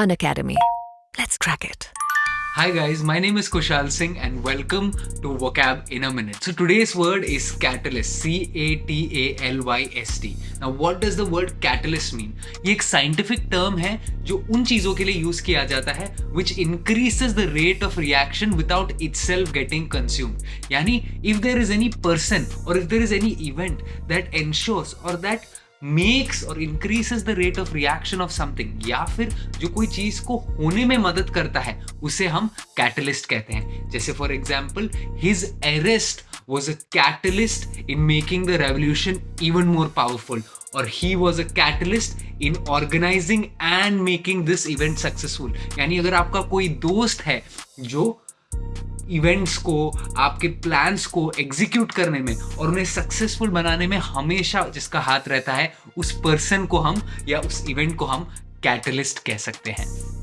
An Academy. Let's crack it. Hi guys, my name is Kushal Singh and welcome to Vocab in a Minute. So today's word is catalyst, C A T A L Y S T. Now what does the word catalyst mean? ये एक scientific term है जो उन चीज़ों के लिए use किया जाता है which increases the rate of reaction without itself getting consumed. यानी if there is any person or if there is any event that ensures or that makes और increases the rate of reaction of something या फिर जो कोई चीज़ को होने में मदद करता है, उसे हम कैटलिस्ट कहते हैं। जैसे for example his arrest was a catalyst in making the revolution even more powerful और he was a catalyst in organizing and making this event successful यानी अगर आपका कोई दोस्त है जो इवेंट्स को, आपके प्लान्स को एग्जीक्यूट करने में और उन्हें सक्सेसफुल बनाने में हमेशा जिसका हाथ रहता है, उस पर्सन को हम या उस इवेंट को हम कैटलिस्ट कह सकते हैं।